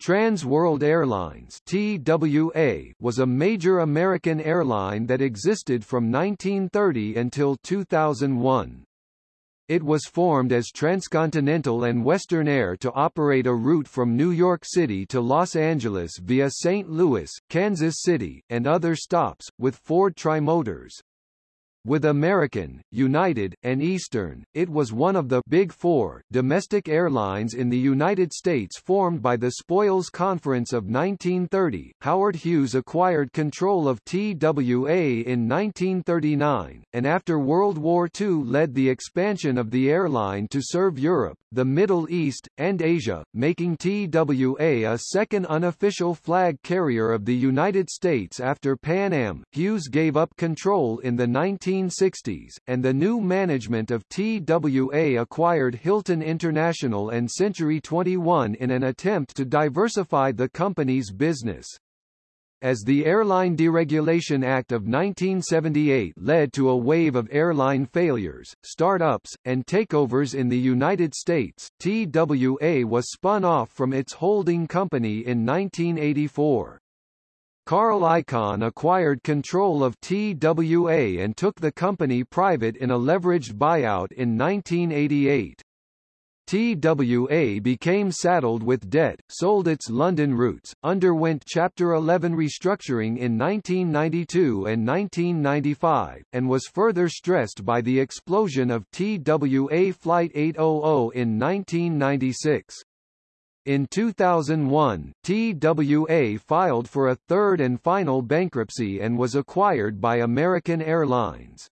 Trans World Airlines TWA was a major American airline that existed from 1930 until 2001. It was formed as Transcontinental and Western Air to operate a route from New York City to Los Angeles via St. Louis, Kansas City, and other stops, with Ford Trimotors. With American, United, and Eastern, it was one of the Big Four domestic airlines in the United States formed by the Spoils Conference of 1930. Howard Hughes acquired control of TWA in 1939, and after World War II led the expansion of the airline to serve Europe, the Middle East, and Asia, making TWA a second unofficial flag carrier of the United States after Pan Am. Hughes gave up control in the 19 1960s, and the new management of TWA acquired Hilton International and Century 21 in an attempt to diversify the company's business. As the Airline Deregulation Act of 1978 led to a wave of airline failures, startups, and takeovers in the United States, TWA was spun off from its holding company in 1984. Carl Icahn acquired control of TWA and took the company private in a leveraged buyout in 1988. TWA became saddled with debt, sold its London routes, underwent Chapter 11 restructuring in 1992 and 1995, and was further stressed by the explosion of TWA Flight 800 in 1996. In 2001, TWA filed for a third and final bankruptcy and was acquired by American Airlines.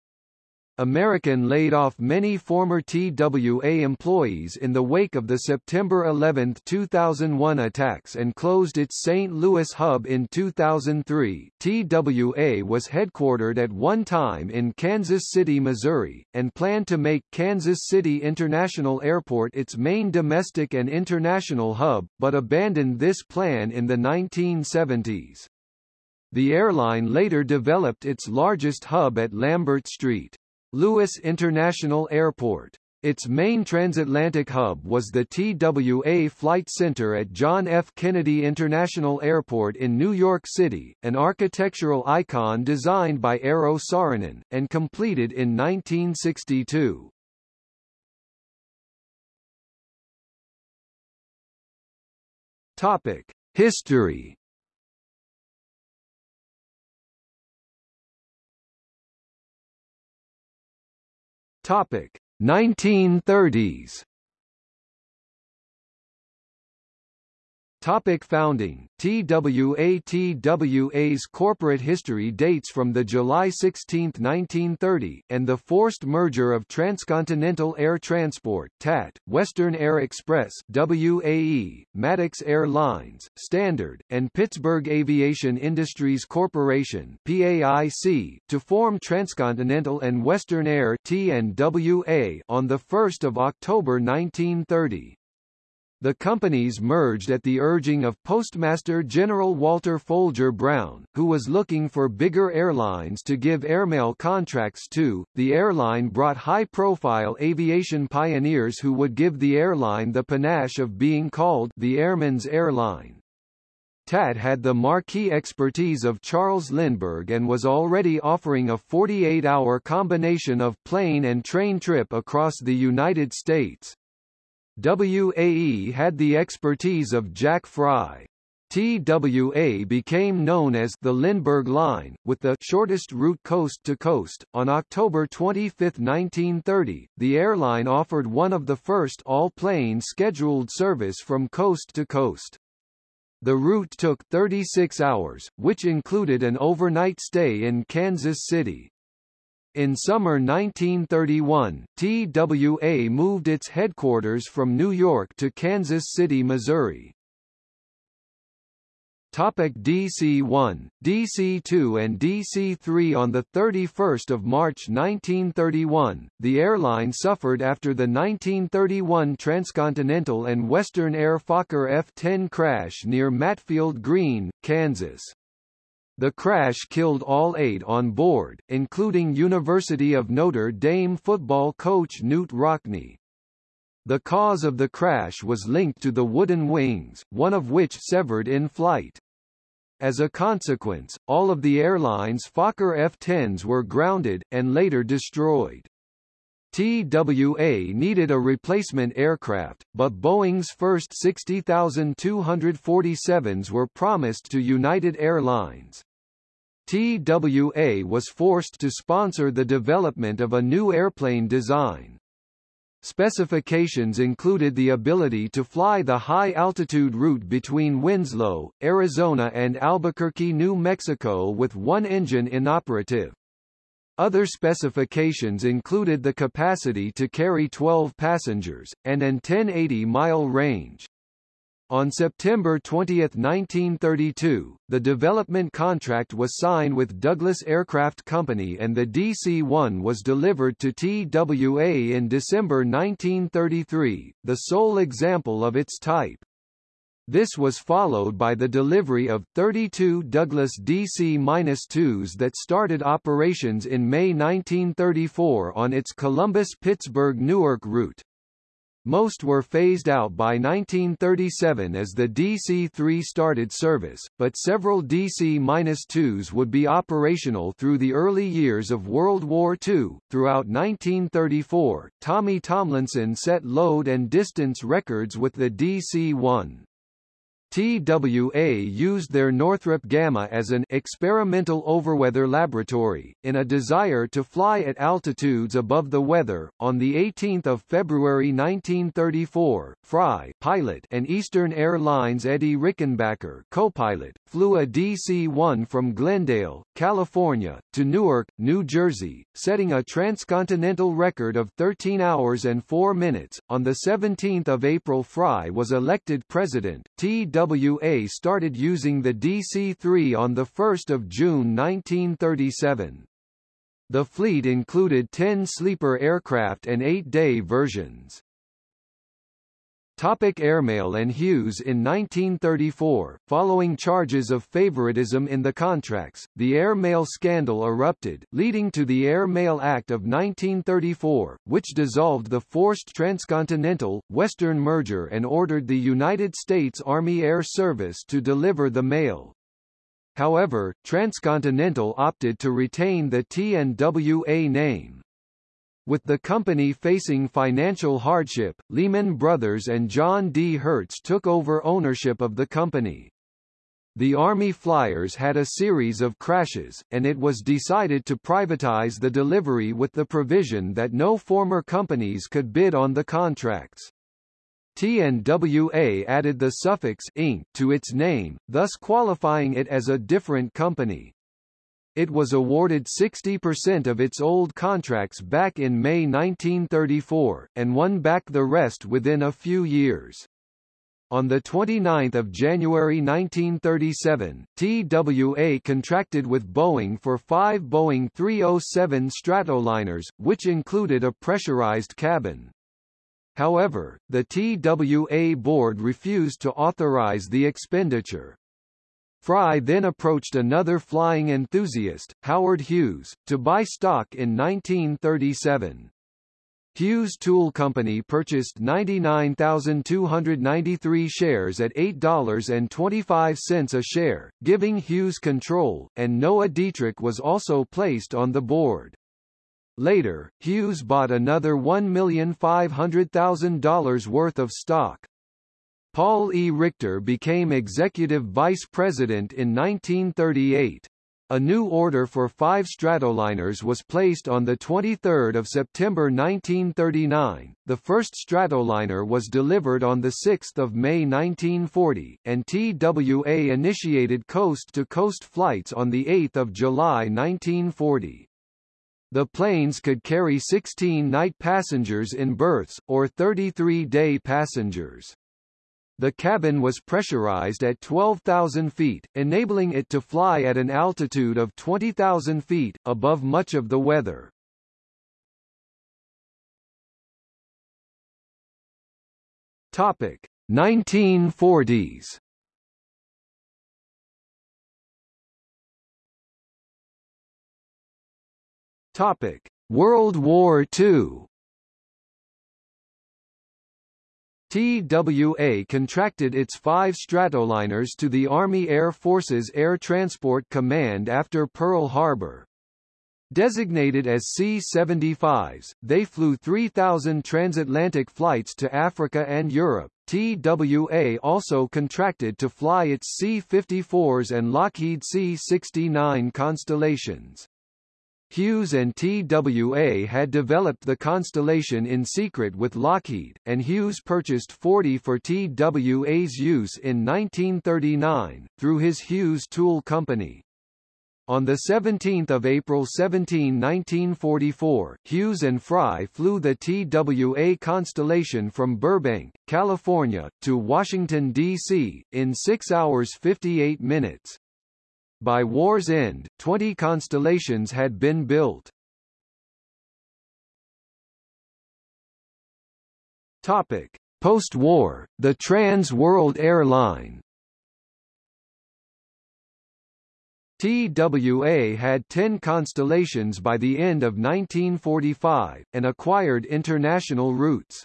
American laid off many former TWA employees in the wake of the September 11, 2001 attacks and closed its St. Louis hub in 2003. TWA was headquartered at one time in Kansas City, Missouri, and planned to make Kansas City International Airport its main domestic and international hub, but abandoned this plan in the 1970s. The airline later developed its largest hub at Lambert Street. Louis International Airport. Its main transatlantic hub was the TWA Flight Center at John F. Kennedy International Airport in New York City, an architectural icon designed by Eero Saarinen, and completed in 1962. Topic. History Topic. 1930s Topic founding TWATWA's corporate history dates from the July 16, 1930, and the forced merger of Transcontinental Air Transport TAT, Western Air Express WAE, Maddux Airlines, Standard, and Pittsburgh Aviation Industries Corporation PAIC to form Transcontinental and Western Air TNWA on 1 October 1930. The companies merged at the urging of Postmaster General Walter Folger Brown, who was looking for bigger airlines to give airmail contracts to. The airline brought high-profile aviation pioneers who would give the airline the panache of being called the Airman's Airline. TAT had the marquee expertise of Charles Lindbergh and was already offering a 48-hour combination of plane and train trip across the United States. WAE had the expertise of Jack Fry. TWA became known as the Lindbergh Line, with the shortest route coast to coast. On October 25, 1930, the airline offered one of the first all-plane scheduled service from coast to coast. The route took 36 hours, which included an overnight stay in Kansas City. In summer 1931, TWA moved its headquarters from New York to Kansas City, Missouri. Topic DC-1, DC-2 and DC-3 On 31 March 1931, the airline suffered after the 1931 transcontinental and Western Air Fokker F-10 crash near Matfield Green, Kansas. The crash killed all eight on board, including University of Notre Dame football coach Knute Rockne. The cause of the crash was linked to the wooden wings, one of which severed in flight. As a consequence, all of the airline's Fokker F-10s were grounded, and later destroyed. TWA needed a replacement aircraft, but Boeing's first 60,247s were promised to United Airlines. TWA was forced to sponsor the development of a new airplane design. Specifications included the ability to fly the high-altitude route between Winslow, Arizona and Albuquerque, New Mexico with one engine inoperative. Other specifications included the capacity to carry 12 passengers, and an 1080-mile range. On September 20, 1932, the development contract was signed with Douglas Aircraft Company and the DC-1 was delivered to TWA in December 1933, the sole example of its type. This was followed by the delivery of 32 Douglas DC-2s that started operations in May 1934 on its Columbus-Pittsburgh-Newark route. Most were phased out by 1937 as the DC-3 started service, but several DC-2s would be operational through the early years of World War II. Throughout 1934, Tommy Tomlinson set load and distance records with the DC-1. TWA used their Northrop Gamma as an experimental overweather laboratory, in a desire to fly at altitudes above the weather. On 18 February 1934, Fry pilot and Eastern Airlines Eddie Rickenbacker co-pilot, flew a DC-1 from Glendale, California, to Newark, New Jersey, setting a transcontinental record of 13 hours and 4 minutes. On 17 April Fry was elected president. TWA TWA started using the DC-3 on 1 June 1937. The fleet included 10 sleeper aircraft and 8-day versions. Topic Airmail and Hughes In 1934, following charges of favoritism in the contracts, the airmail scandal erupted, leading to the Air Mail Act of 1934, which dissolved the forced transcontinental, Western merger and ordered the United States Army Air Service to deliver the mail. However, Transcontinental opted to retain the TNWA name. With the company facing financial hardship, Lehman Brothers and John D. Hertz took over ownership of the company. The Army Flyers had a series of crashes, and it was decided to privatize the delivery with the provision that no former companies could bid on the contracts. TNWA added the suffix Inc. to its name, thus qualifying it as a different company. It was awarded 60% of its old contracts back in May 1934, and won back the rest within a few years. On 29 January 1937, TWA contracted with Boeing for five Boeing 307 Stratoliners, which included a pressurized cabin. However, the TWA board refused to authorize the expenditure. Fry then approached another flying enthusiast, Howard Hughes, to buy stock in 1937. Hughes Tool Company purchased 99,293 shares at $8.25 a share, giving Hughes control, and Noah Dietrich was also placed on the board. Later, Hughes bought another $1,500,000 worth of stock. Paul E. Richter became executive vice president in 1938. A new order for five Stratoliners was placed on 23 September 1939, the first Stratoliner was delivered on 6 May 1940, and TWA initiated coast-to-coast -coast flights on 8 July 1940. The planes could carry 16 night passengers in berths, or 33 day passengers. The cabin was pressurized at 12,000 feet, enabling it to fly at an altitude of 20,000 feet, above much of the weather. Topic 1940s. Topic World War II. TWA contracted its five Stratoliners to the Army Air Forces Air Transport Command after Pearl Harbor. Designated as C-75s, they flew 3,000 transatlantic flights to Africa and Europe. TWA also contracted to fly its C-54s and Lockheed C-69 Constellations. Hughes and TWA had developed the Constellation in secret with Lockheed, and Hughes purchased 40 for TWA's use in 1939, through his Hughes Tool Company. On 17 April 17, 1944, Hughes and Fry flew the TWA Constellation from Burbank, California, to Washington, D.C., in 6 hours 58 minutes. By war's end, 20 Constellations had been built. Topic: Post-war, the Trans World Airline TWA had 10 constellations by the end of 1945, and acquired international routes.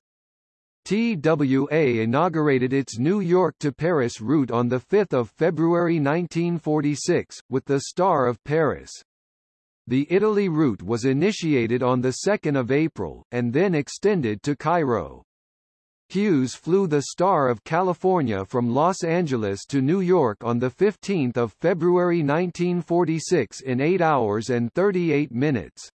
TWA inaugurated its New York to Paris route on 5 February 1946, with the Star of Paris. The Italy route was initiated on 2 April, and then extended to Cairo. Hughes flew the Star of California from Los Angeles to New York on 15 February 1946 in 8 hours and 38 minutes.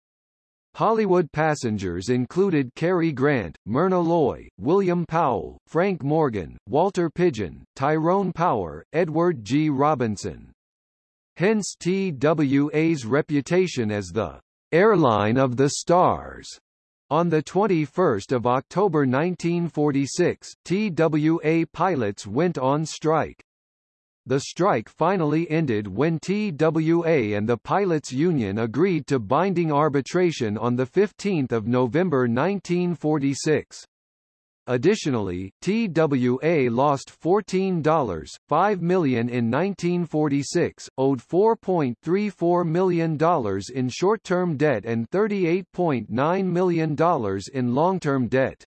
Hollywood passengers included Cary Grant, Myrna Loy, William Powell, Frank Morgan, Walter Pidgeon, Tyrone Power, Edward G. Robinson. Hence TWA's reputation as the airline of the stars. On 21 October 1946, TWA pilots went on strike. The strike finally ended when TWA and the Pilots Union agreed to binding arbitration on 15 November 1946. Additionally, TWA lost $14.5 million in 1946, owed $4.34 million in short-term debt and $38.9 million in long-term debt.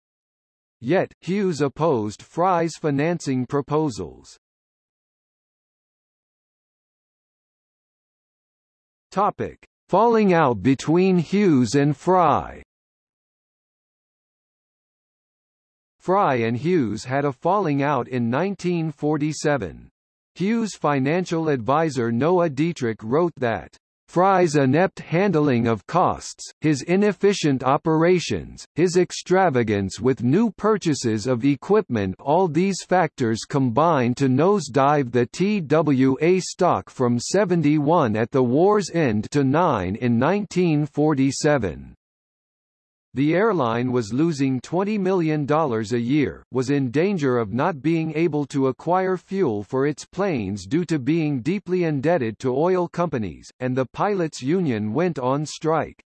Yet, Hughes opposed Fry's financing proposals. Topic. Falling out between Hughes and Fry Fry and Hughes had a falling out in 1947. Hughes' financial advisor Noah Dietrich wrote that Fry's inept handling of costs, his inefficient operations, his extravagance with new purchases of equipment all these factors combine to nosedive the TWA stock from 71 at the war's end to 9 in 1947. The airline was losing $20 million a year, was in danger of not being able to acquire fuel for its planes due to being deeply indebted to oil companies, and the pilots' union went on strike.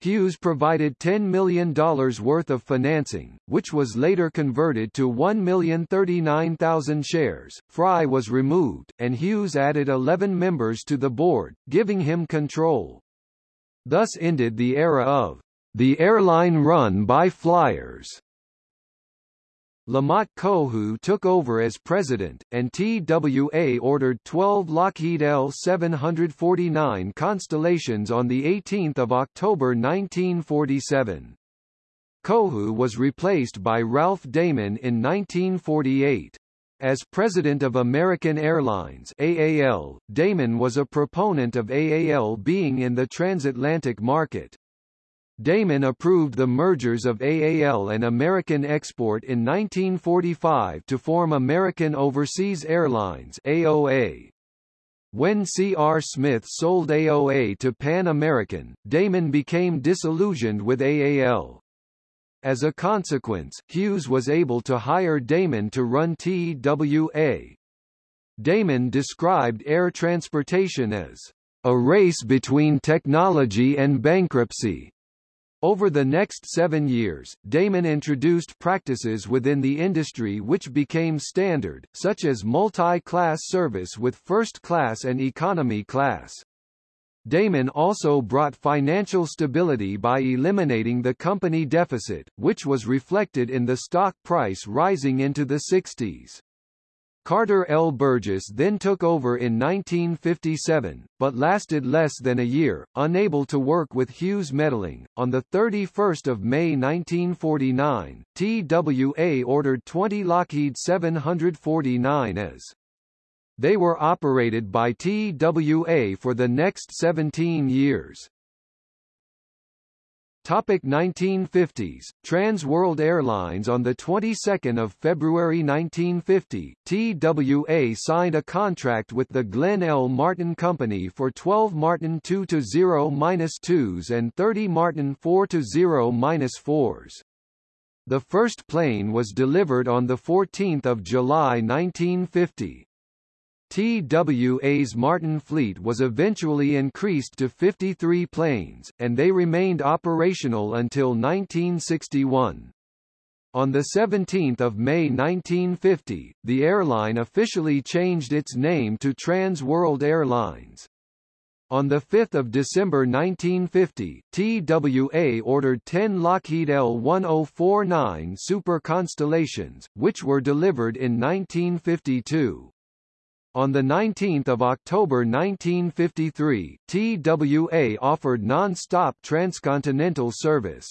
Hughes provided $10 million worth of financing, which was later converted to 1,039,000 shares. Fry was removed, and Hughes added 11 members to the board, giving him control. Thus ended the era of the airline run by Flyers. Lamont Cohu took over as president, and TWA ordered 12 Lockheed L-749 Constellations on 18 October 1947. Cohu was replaced by Ralph Damon in 1948. As president of American Airlines AAL, Damon was a proponent of AAL being in the transatlantic market. Damon approved the mergers of AAL and American Export in 1945 to form American Overseas Airlines AOA. When C.R. Smith sold AOA to Pan American, Damon became disillusioned with AAL. As a consequence, Hughes was able to hire Damon to run TWA. Damon described air transportation as a race between technology and bankruptcy. Over the next seven years, Damon introduced practices within the industry which became standard, such as multi-class service with first class and economy class. Damon also brought financial stability by eliminating the company deficit, which was reflected in the stock price rising into the 60s. Carter L. Burgess then took over in 1957, but lasted less than a year, unable to work with Hughes meddling. On 31 May 1949, TWA ordered 20 Lockheed 749 as they were operated by TWA for the next 17 years. Topic 1950s Trans World Airlines on the 22nd of February 1950 TWA signed a contract with the Glenn L Martin Company for 12 Martin 2-0-2s and 30 Martin 4-0-4s. The first plane was delivered on the 14th of July 1950. TWA's Martin fleet was eventually increased to 53 planes, and they remained operational until 1961. On 17 May 1950, the airline officially changed its name to Trans World Airlines. On 5 December 1950, TWA ordered 10 Lockheed L-1049 Super Constellations, which were delivered in 1952. On 19 October 1953, TWA offered non-stop transcontinental service.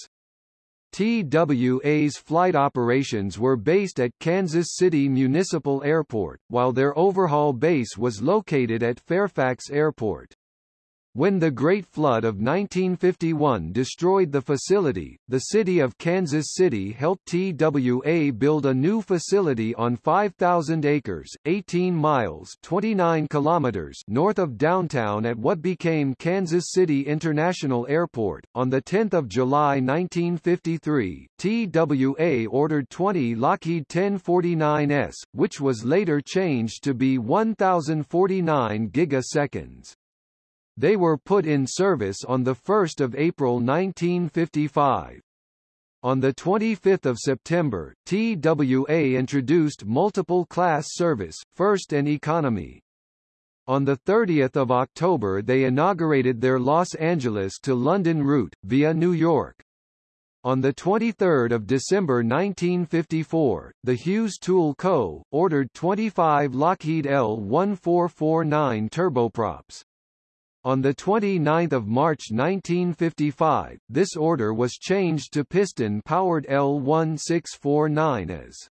TWA's flight operations were based at Kansas City Municipal Airport, while their overhaul base was located at Fairfax Airport. When the Great Flood of 1951 destroyed the facility, the city of Kansas City helped TWA build a new facility on 5,000 acres 18 miles 29 kilometers north of downtown at what became Kansas City International Airport. On 10 July 1953, TWA ordered 20 Lockheed 1049s, which was later changed to be 1,049 gigaseconds. They were put in service on 1 April 1955. On 25 September, TWA introduced multiple class service, first and economy. On 30 October they inaugurated their Los Angeles to London route, via New York. On 23 December 1954, the Hughes Tool Co. ordered 25 Lockheed L-1449 turboprops. On 29 March 1955, this order was changed to piston-powered L-1649 as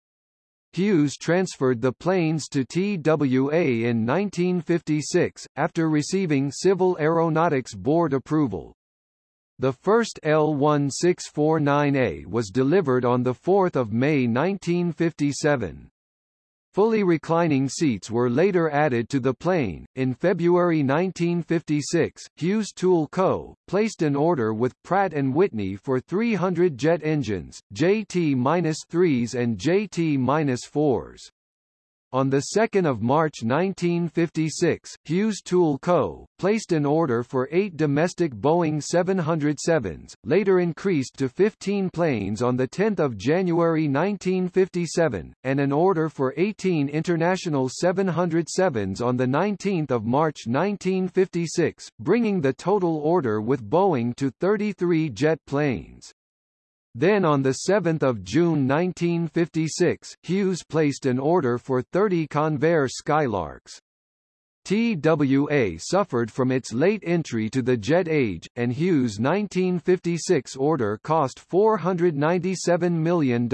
Hughes transferred the planes to TWA in 1956, after receiving Civil Aeronautics Board approval. The first L-1649A was delivered on 4 May 1957. Fully reclining seats were later added to the plane. In February 1956, Hughes Tool Co. placed an order with Pratt & Whitney for 300 jet engines, JT-3s and JT-4s. On 2 March 1956, Hughes Tool Co. placed an order for eight domestic Boeing 707s, later increased to 15 planes on 10 January 1957, and an order for 18 international 707s on 19 March 1956, bringing the total order with Boeing to 33 jet planes. Then on 7 June 1956, Hughes placed an order for 30 Convair Skylarks. TWA suffered from its late entry to the jet age, and Hughes' 1956 order cost $497 million.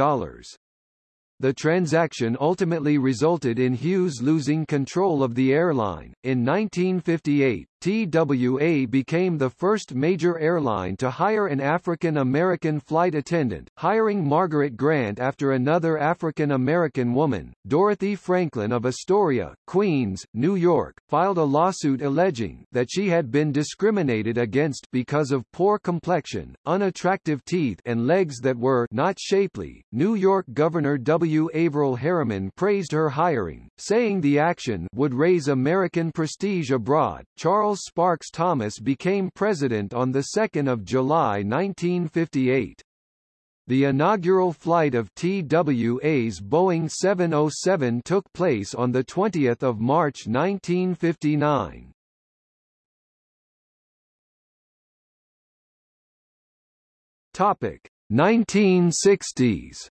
The transaction ultimately resulted in Hughes losing control of the airline. In 1958, TWA became the first major airline to hire an African-American flight attendant, hiring Margaret Grant after another African-American woman, Dorothy Franklin of Astoria, Queens, New York, filed a lawsuit alleging that she had been discriminated against because of poor complexion, unattractive teeth and legs that were not shapely. New York Governor W. Averell Harriman praised her hiring, saying the action would raise American prestige abroad. Charles Sparks Thomas became president on 2 July 1958. The inaugural flight of TWA's Boeing 707 took place on 20 March 1959. Topic 1960s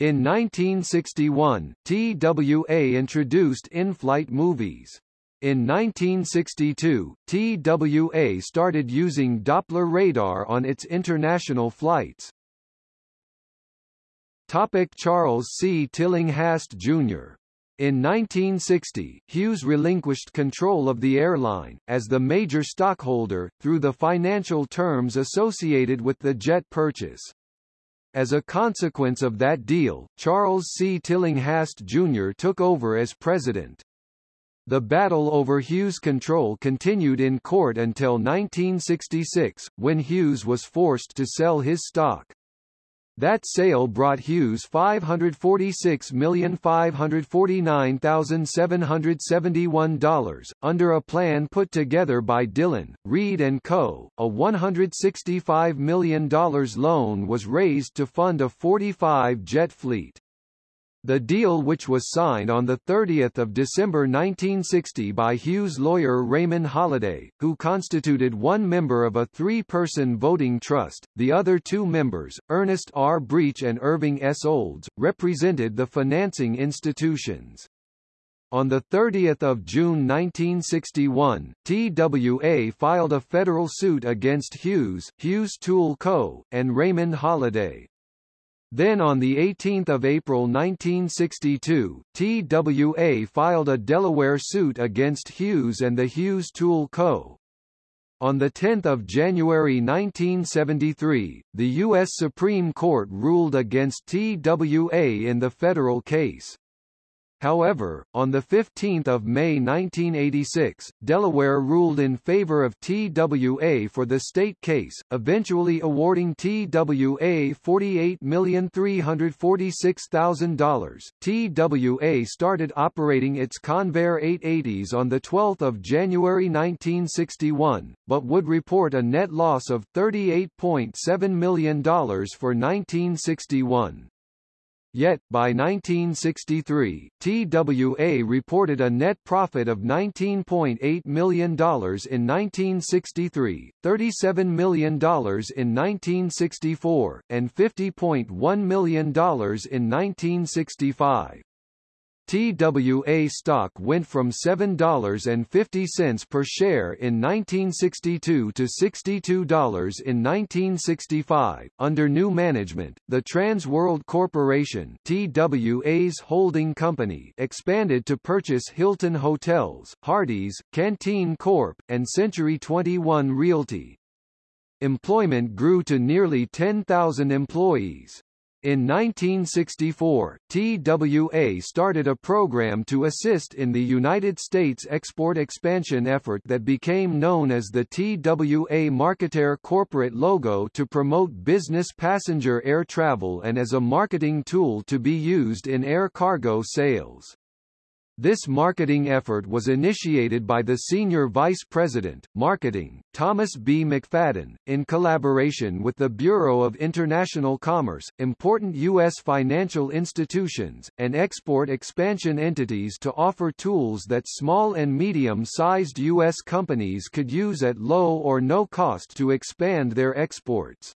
In 1961, TWA introduced in-flight movies. In 1962, TWA started using Doppler radar on its international flights. Topic Charles C. Tillinghast, Jr. In 1960, Hughes relinquished control of the airline, as the major stockholder, through the financial terms associated with the jet purchase. As a consequence of that deal, Charles C. Tillinghast Jr. took over as president. The battle over Hughes' control continued in court until 1966, when Hughes was forced to sell his stock. That sale brought Hughes $546,549,771, under a plan put together by Dillon, Read & Co. A $165 million loan was raised to fund a 45-jet fleet. The deal which was signed on 30 December 1960 by Hughes lawyer Raymond Holliday, who constituted one member of a three-person voting trust, the other two members, Ernest R. Breech and Irving S. Olds, represented the financing institutions. On 30 June 1961, TWA filed a federal suit against Hughes, Hughes Tool Co., and Raymond Holliday. Then on 18 April 1962, TWA filed a Delaware suit against Hughes and the Hughes Tool Co. On 10 January 1973, the U.S. Supreme Court ruled against TWA in the federal case. However, on 15 May 1986, Delaware ruled in favor of TWA for the state case, eventually awarding TWA $48,346,000. TWA started operating its Convair 880s on 12 January 1961, but would report a net loss of $38.7 million for 1961. Yet, by 1963, TWA reported a net profit of $19.8 million in 1963, $37 million in 1964, and $50.1 million in 1965. TWA stock went from $7.50 per share in 1962 to $62 in 1965. Under new management, the Trans World Corporation TWA's holding company expanded to purchase Hilton Hotels, Hardee's, Canteen Corp., and Century 21 Realty. Employment grew to nearly 10,000 employees. In 1964, TWA started a program to assist in the United States export expansion effort that became known as the TWA Marketer corporate logo to promote business passenger air travel and as a marketing tool to be used in air cargo sales. This marketing effort was initiated by the Senior Vice President, Marketing, Thomas B. McFadden, in collaboration with the Bureau of International Commerce, important U.S. financial institutions, and export expansion entities to offer tools that small and medium-sized U.S. companies could use at low or no cost to expand their exports.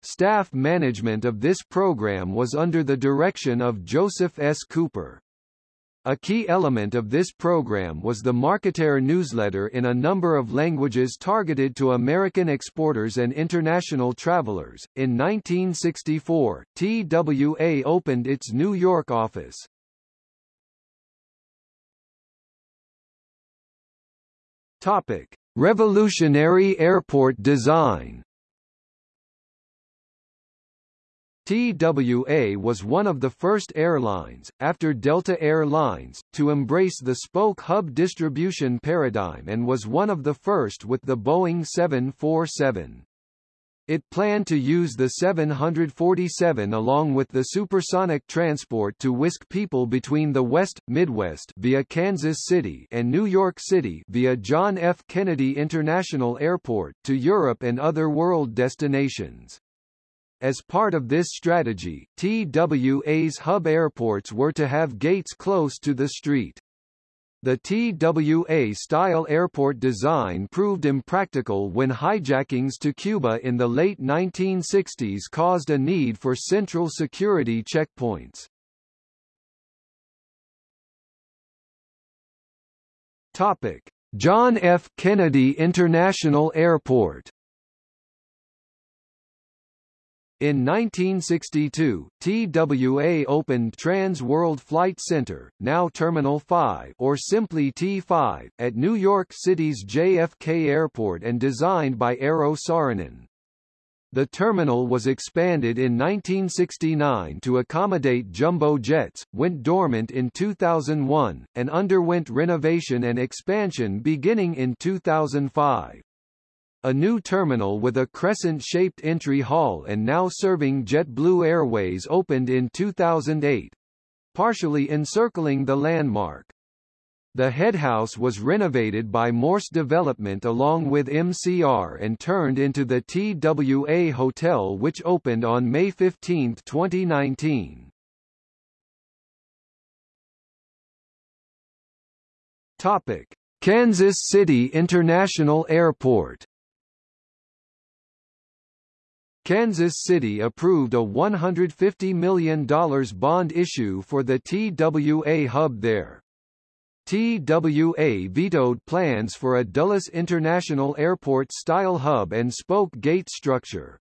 Staff management of this program was under the direction of Joseph S. Cooper. A key element of this program was the Marketer newsletter in a number of languages targeted to American exporters and international travelers. In 1964, TWA opened its New York office. Topic: Revolutionary airport design. TWA was one of the first airlines, after Delta Air Lines, to embrace the spoke hub distribution paradigm and was one of the first with the Boeing 747. It planned to use the 747 along with the supersonic transport to whisk people between the West, Midwest via Kansas City and New York City via John F. Kennedy International Airport to Europe and other world destinations. As part of this strategy, TWA's hub airports were to have gates close to the street. The TWA-style airport design proved impractical when hijackings to Cuba in the late 1960s caused a need for central security checkpoints. Topic: John F. Kennedy International Airport in 1962, TWA opened Trans World Flight Center, now Terminal 5 or simply T5, at New York City's JFK Airport and designed by Eero Saarinen. The terminal was expanded in 1969 to accommodate jumbo jets, went dormant in 2001, and underwent renovation and expansion beginning in 2005. A new terminal with a crescent-shaped entry hall and now serving JetBlue Airways opened in 2008, partially encircling the landmark. The headhouse was renovated by Morse Development along with MCR and turned into the TWA Hotel which opened on May 15, 2019. Topic: Kansas City International Airport Kansas City approved a $150 million bond issue for the TWA hub there. TWA vetoed plans for a Dulles International Airport-style hub and spoke gate structure.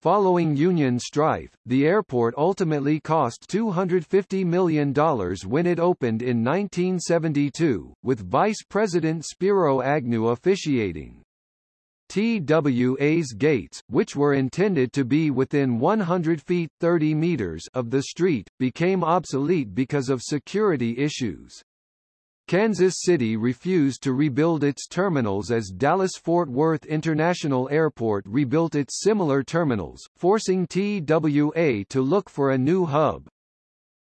Following union strife, the airport ultimately cost $250 million when it opened in 1972, with Vice President Spiro Agnew officiating. TWA's gates, which were intended to be within 100 feet 30 meters of the street, became obsolete because of security issues. Kansas City refused to rebuild its terminals as Dallas-Fort Worth International Airport rebuilt its similar terminals, forcing TWA to look for a new hub.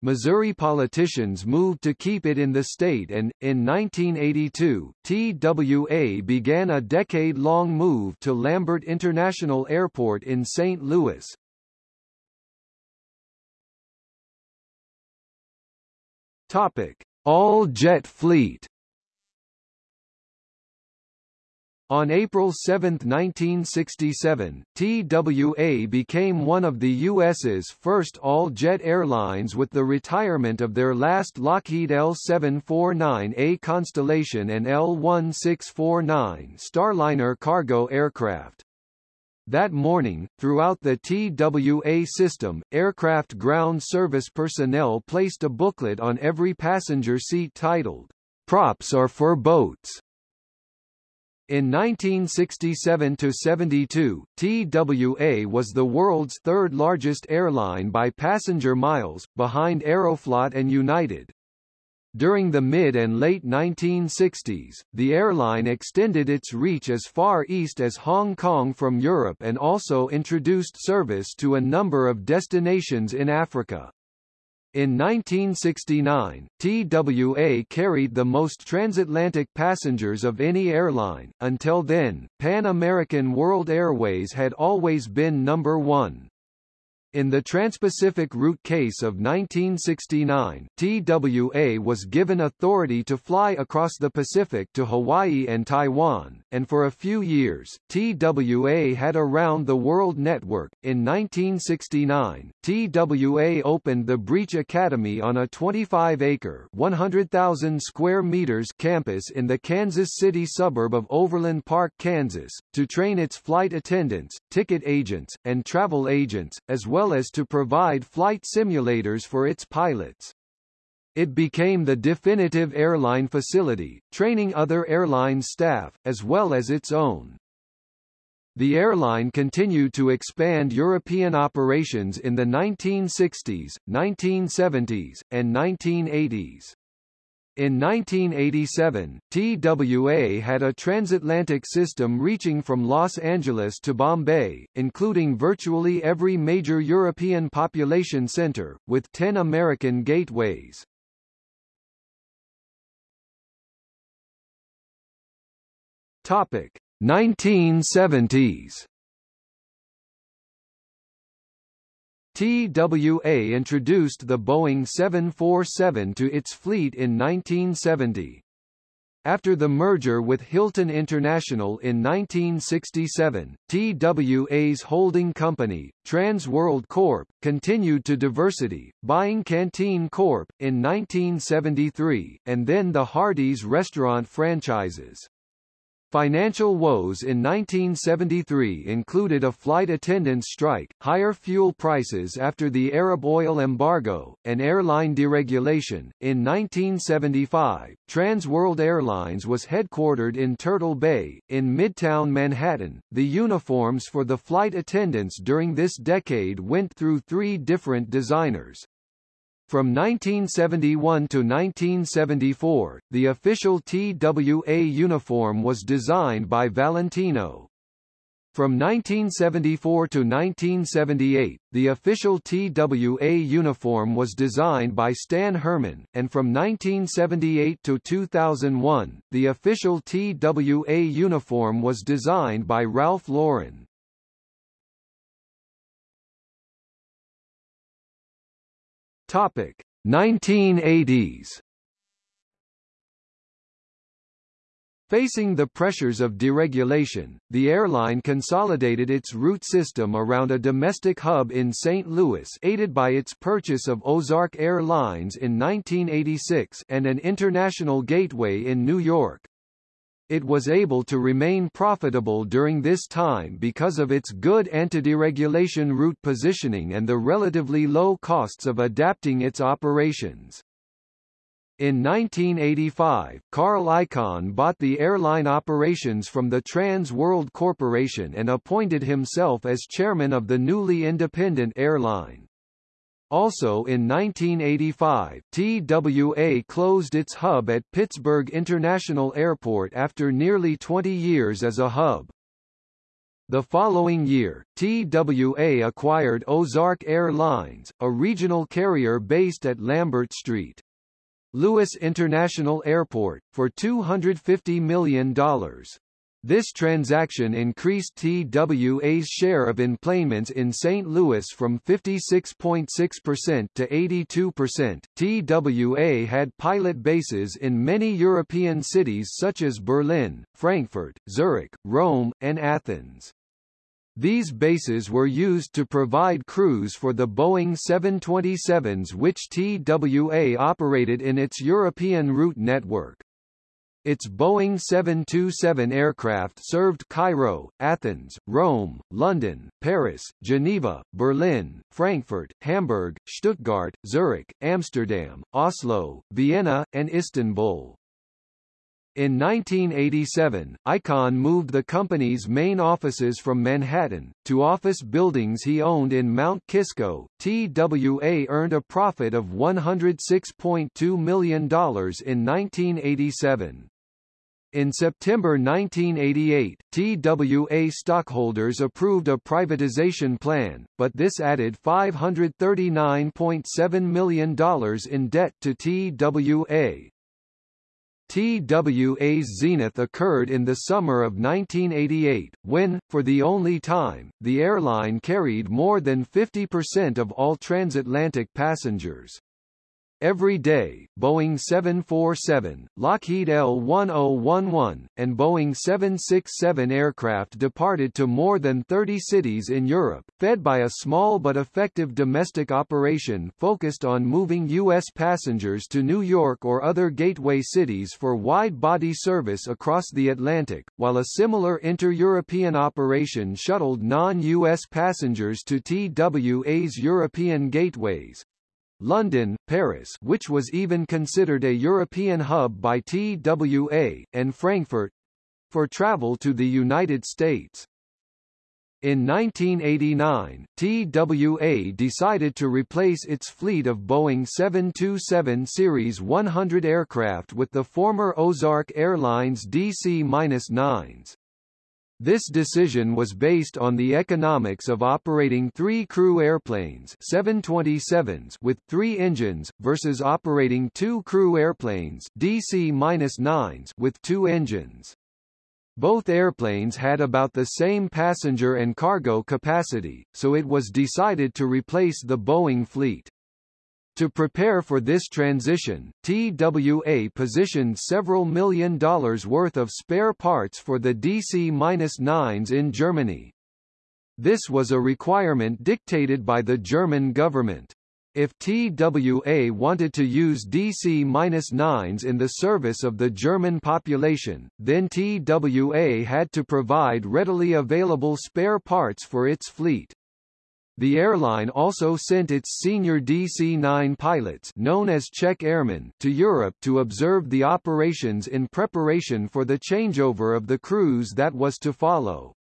Missouri politicians moved to keep it in the state and, in 1982, TWA began a decade-long move to Lambert International Airport in St. Louis. Topic. All-jet fleet On April 7, 1967, TWA became one of the U.S.'s first all-jet airlines with the retirement of their last Lockheed L-749A Constellation and L-1649 Starliner cargo aircraft. That morning, throughout the TWA system, aircraft ground service personnel placed a booklet on every passenger seat titled, Props are for boats. In 1967–72, TWA was the world's third largest airline by passenger miles, behind Aeroflot and United. During the mid and late 1960s, the airline extended its reach as far east as Hong Kong from Europe and also introduced service to a number of destinations in Africa. In 1969, TWA carried the most transatlantic passengers of any airline. Until then, Pan American World Airways had always been number one. In the Trans-Pacific route case of 1969, TWA was given authority to fly across the Pacific to Hawaii and Taiwan, and for a few years, TWA had a round-the-world network. In 1969, TWA opened the Breech Academy on a 25-acre (100,000 square meters) campus in the Kansas City suburb of Overland Park, Kansas, to train its flight attendants, ticket agents, and travel agents, as well well as to provide flight simulators for its pilots. It became the definitive airline facility, training other airline staff, as well as its own. The airline continued to expand European operations in the 1960s, 1970s, and 1980s. In 1987, TWA had a transatlantic system reaching from Los Angeles to Bombay, including virtually every major European population center, with 10 American gateways. Topic: 1970s TWA introduced the Boeing 747 to its fleet in 1970. After the merger with Hilton International in 1967, TWA's holding company, Trans World Corp., continued to diversity, buying Canteen Corp. in 1973, and then the Hardee's restaurant franchises. Financial woes in 1973 included a flight attendants strike, higher fuel prices after the Arab oil embargo, and airline deregulation. In 1975, Trans World Airlines was headquartered in Turtle Bay, in Midtown Manhattan. The uniforms for the flight attendants during this decade went through three different designers, from 1971 to 1974, the official TWA uniform was designed by Valentino. From 1974 to 1978, the official TWA uniform was designed by Stan Herman, and from 1978 to 2001, the official TWA uniform was designed by Ralph Lauren. Topic 1980s Facing the pressures of deregulation, the airline consolidated its route system around a domestic hub in St. Louis aided by its purchase of Ozark Airlines in 1986 and an international gateway in New York. It was able to remain profitable during this time because of its good anti-deregulation route positioning and the relatively low costs of adapting its operations. In 1985, Carl Icahn bought the airline operations from the Trans World Corporation and appointed himself as chairman of the newly independent airline. Also in 1985, TWA closed its hub at Pittsburgh International Airport after nearly 20 years as a hub. The following year, TWA acquired Ozark Airlines, a regional carrier based at Lambert St. Louis International Airport, for $250 million. This transaction increased TWA's share of enplanements in St. Louis from 56.6% to 82%. TWA had pilot bases in many European cities such as Berlin, Frankfurt, Zurich, Rome, and Athens. These bases were used to provide crews for the Boeing 727s which TWA operated in its European route network. Its Boeing 727 aircraft served Cairo, Athens, Rome, London, Paris, Geneva, Berlin, Frankfurt, Hamburg, Stuttgart, Zurich, Amsterdam, Oslo, Vienna, and Istanbul. In 1987, Icahn moved the company's main offices from Manhattan, to office buildings he owned in Mount Kisco. TWA earned a profit of $106.2 million in 1987. In September 1988, TWA stockholders approved a privatization plan, but this added $539.7 million in debt to TWA. TWA's zenith occurred in the summer of 1988, when, for the only time, the airline carried more than 50% of all transatlantic passengers. Every day, Boeing 747, Lockheed L-1011, and Boeing 767 aircraft departed to more than 30 cities in Europe, fed by a small but effective domestic operation focused on moving U.S. passengers to New York or other gateway cities for wide-body service across the Atlantic, while a similar inter-European operation shuttled non-U.S. passengers to TWA's European gateways, London, Paris which was even considered a European hub by TWA, and Frankfurt for travel to the United States. In 1989, TWA decided to replace its fleet of Boeing 727 Series 100 aircraft with the former Ozark Airlines DC-9s. This decision was based on the economics of operating three crew airplanes 727s with three engines, versus operating two crew airplanes DC-9s with two engines. Both airplanes had about the same passenger and cargo capacity, so it was decided to replace the Boeing fleet. To prepare for this transition, TWA positioned several million dollars worth of spare parts for the DC-9s in Germany. This was a requirement dictated by the German government. If TWA wanted to use DC-9s in the service of the German population, then TWA had to provide readily available spare parts for its fleet. The airline also sent its senior DC-9 pilots known as check airmen to Europe to observe the operations in preparation for the changeover of the crews that was to follow.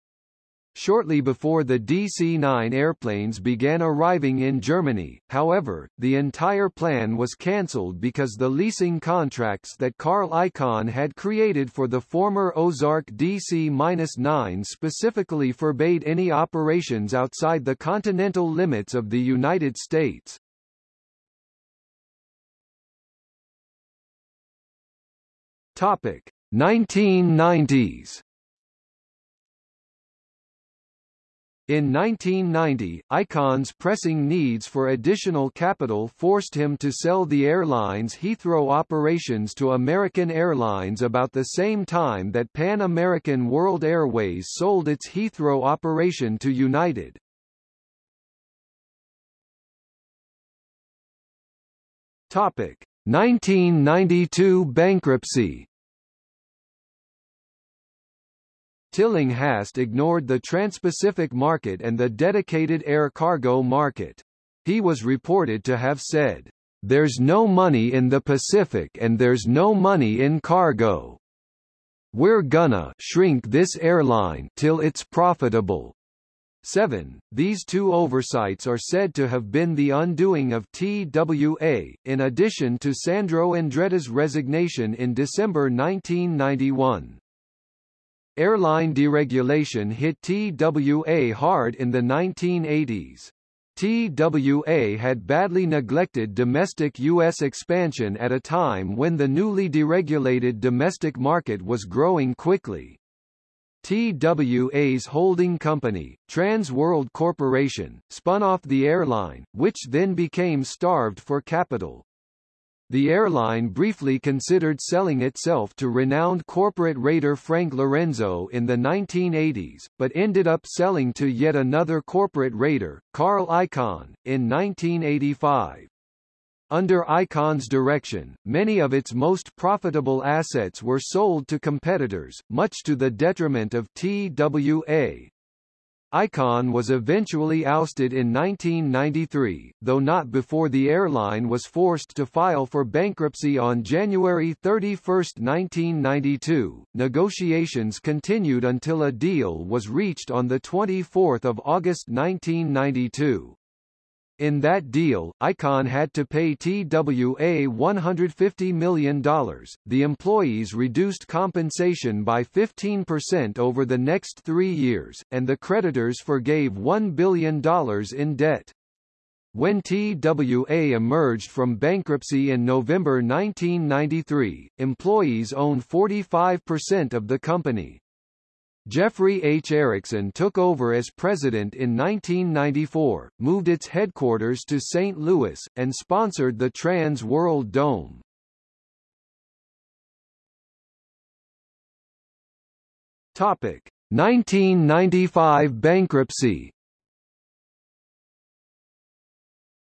Shortly before the DC-9 airplanes began arriving in Germany, however, the entire plan was cancelled because the leasing contracts that Carl Icahn had created for the former Ozark DC-9 specifically forbade any operations outside the continental limits of the United States. Topic: 1990s In 1990, Icahn's pressing needs for additional capital forced him to sell the airline's Heathrow operations to American Airlines about the same time that Pan American World Airways sold its Heathrow operation to United. Topic: 1992 bankruptcy Tillinghast ignored the Transpacific market and the dedicated air cargo market. He was reported to have said, "There's no money in the Pacific and there's no money in cargo. We're gonna shrink this airline till it's profitable." 7. These two oversights are said to have been the undoing of TWA, in addition to Sandro Andretta's resignation in December 1991. Airline deregulation hit TWA hard in the 1980s. TWA had badly neglected domestic U.S. expansion at a time when the newly deregulated domestic market was growing quickly. TWA's holding company, Trans World Corporation, spun off the airline, which then became starved for capital. The airline briefly considered selling itself to renowned corporate raider Frank Lorenzo in the 1980s, but ended up selling to yet another corporate raider, Carl Icahn, in 1985. Under Icahn's direction, many of its most profitable assets were sold to competitors, much to the detriment of TWA. Icahn was eventually ousted in 1993, though not before the airline was forced to file for bankruptcy on January 31, 1992. Negotiations continued until a deal was reached on 24 August 1992. In that deal, Icahn had to pay TWA $150 million. The employees reduced compensation by 15% over the next three years, and the creditors forgave $1 billion in debt. When TWA emerged from bankruptcy in November 1993, employees owned 45% of the company. Jeffrey H. Erickson took over as president in 1994, moved its headquarters to St. Louis, and sponsored the Trans World Dome. Topic: 1995 bankruptcy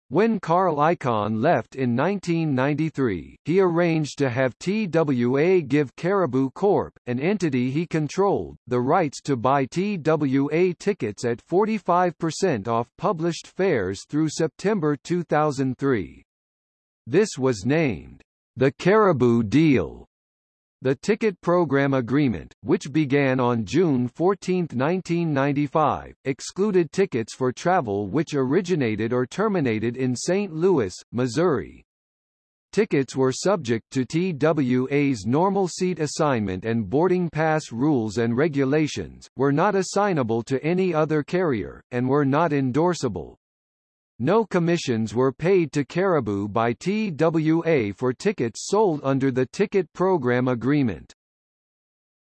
When Carl Icahn left in 1993, he arranged to have TWA give Karabu Corp., an entity he controlled, the rights to buy TWA tickets at 45% off published fares through September 2003. This was named the Karabu Deal the ticket program agreement, which began on June 14, 1995, excluded tickets for travel which originated or terminated in St. Louis, Missouri. Tickets were subject to TWA's normal seat assignment and boarding pass rules and regulations, were not assignable to any other carrier, and were not endorsable. No commissions were paid to Karabu by TWA for tickets sold under the ticket program agreement.